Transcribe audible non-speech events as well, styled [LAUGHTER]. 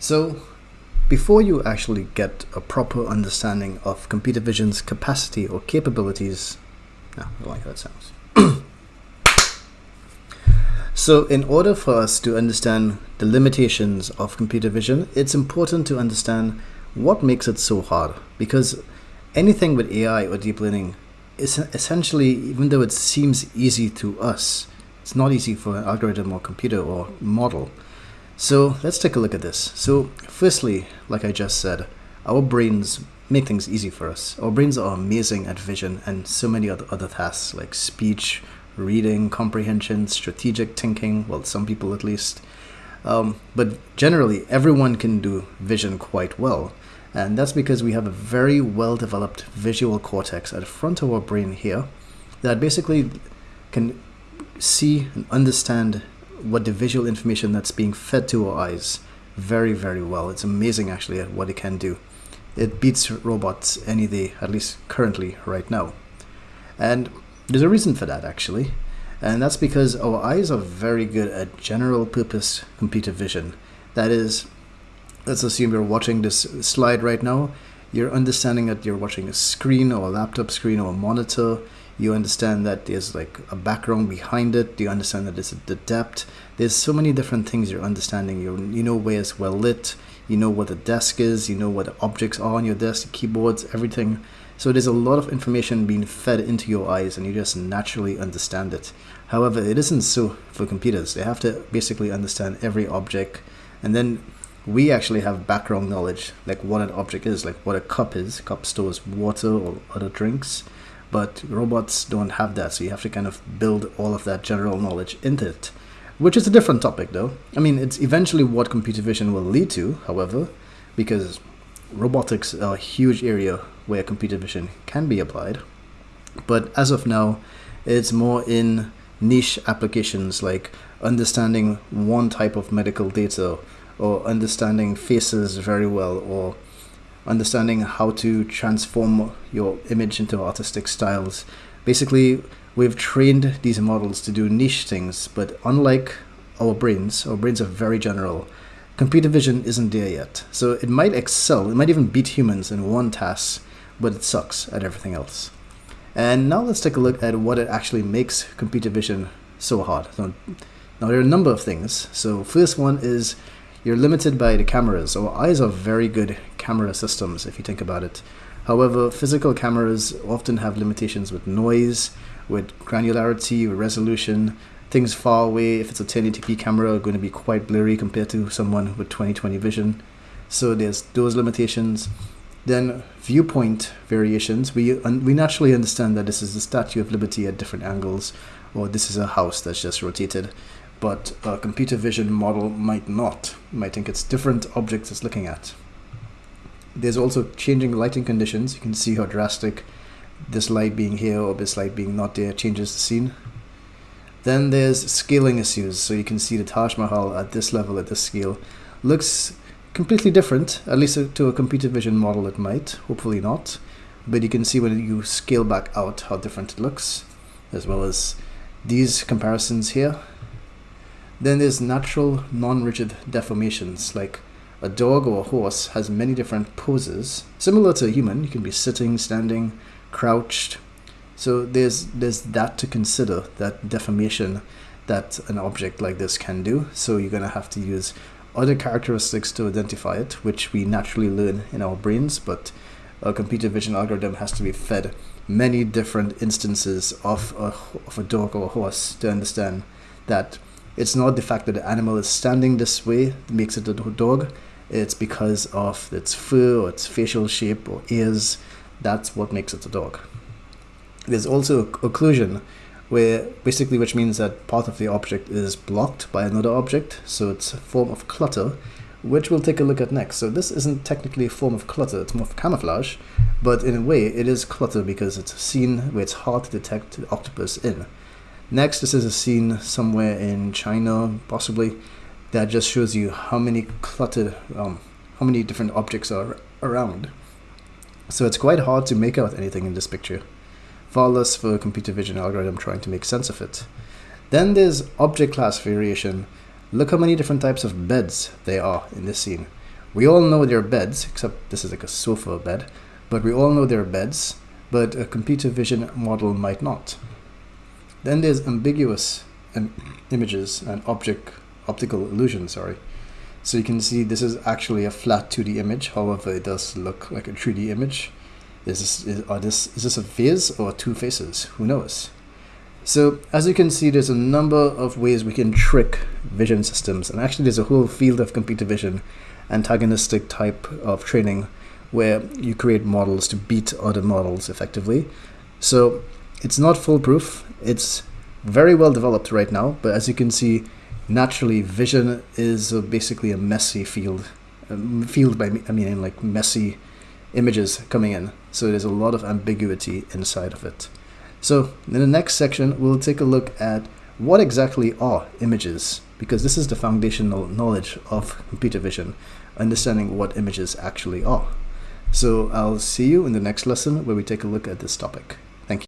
So, before you actually get a proper understanding of computer vision's capacity or capabilities, no, I like how that sounds. [CLEARS THROAT] so, in order for us to understand the limitations of computer vision, it's important to understand what makes it so hard. Because anything with AI or deep learning is essentially, even though it seems easy to us, it's not easy for an algorithm or computer or model. So let's take a look at this. So firstly, like I just said, our brains make things easy for us. Our brains are amazing at vision and so many other, other tasks like speech, reading, comprehension, strategic thinking, well, some people at least. Um, but generally, everyone can do vision quite well. And that's because we have a very well developed visual cortex at the front of our brain here that basically can see and understand what the visual information that's being fed to our eyes very, very well. It's amazing actually at what it can do. It beats robots any day, at least currently, right now. And there's a reason for that actually. And that's because our eyes are very good at general purpose computer vision. That is, let's assume you're watching this slide right now. You're understanding that you're watching a screen or a laptop screen or a monitor you understand that there's like a background behind it you understand that there's the depth. There's so many different things you're understanding. You you know where it's well lit you know what the desk is you know what the objects are on your desk keyboards everything. So there's a lot of information being fed into your eyes and you just naturally understand it. However it isn't so for computers. They have to basically understand every object. And then we actually have background knowledge like what an object is like what a cup is. Cup stores water or other drinks but robots don't have that so you have to kind of build all of that general knowledge into it. Which is a different topic though. I mean it's eventually what computer vision will lead to however because robotics are a huge area where computer vision can be applied. But as of now it's more in niche applications like understanding one type of medical data or understanding faces very well or understanding how to transform your image into artistic styles. Basically, we've trained these models to do niche things, but unlike our brains, our brains are very general. Computer vision isn't there yet. So it might excel, it might even beat humans in one task, but it sucks at everything else. And now let's take a look at what it actually makes computer vision so hard. Now there are a number of things. So first one is you're limited by the cameras. Our eyes are very good camera systems if you think about it. However, physical cameras often have limitations with noise, with granularity, with resolution. Things far away, if it's a 1080p camera, are going to be quite blurry compared to someone with 2020 vision. So there's those limitations. Then viewpoint variations. We, we naturally understand that this is the Statue of Liberty at different angles, or this is a house that's just rotated but a computer vision model might not. might think it's different objects it's looking at. There's also changing lighting conditions. You can see how drastic this light being here or this light being not there changes the scene. Then there's scaling issues. So you can see the Taj Mahal at this level, at this scale, looks completely different, at least to a computer vision model it might, hopefully not. But you can see when you scale back out how different it looks, as well as these comparisons here then there's natural, non-rigid deformations, like a dog or a horse has many different poses. Similar to a human, you can be sitting, standing, crouched. So there's there's that to consider, that deformation that an object like this can do. So you're gonna have to use other characteristics to identify it, which we naturally learn in our brains, but a computer vision algorithm has to be fed many different instances of a, of a dog or a horse to understand that it's not the fact that the animal is standing this way that makes it a dog. It's because of its fur or its facial shape or ears. That's what makes it a dog. There's also occlusion, where basically which means that part of the object is blocked by another object. So it's a form of clutter, which we'll take a look at next. So this isn't technically a form of clutter, it's more of camouflage, but in a way it is clutter because it's a scene where it's hard to detect the octopus in. Next, this is a scene somewhere in China, possibly, that just shows you how many cluttered, um, how many different objects are around. So it's quite hard to make out anything in this picture, far less for a computer vision algorithm trying to make sense of it. Then there's object class variation. Look how many different types of beds there are in this scene. we all know they're beds, except this is like a sofa bed, but we all know they're beds, but a computer vision model might not. Then there's ambiguous um, images and object optical illusion, sorry. So you can see this is actually a flat 2D image, however it does look like a 3D image. Is this, is, are this, is this a face or two faces? Who knows? So as you can see, there's a number of ways we can trick vision systems. And actually there's a whole field of computer vision, antagonistic type of training, where you create models to beat other models effectively. So it's not foolproof. It's very well developed right now, but as you can see, naturally vision is basically a messy field. Um, field by I mean like messy images coming in. So there's a lot of ambiguity inside of it. So in the next section, we'll take a look at what exactly are images, because this is the foundational knowledge of computer vision, understanding what images actually are. So I'll see you in the next lesson where we take a look at this topic.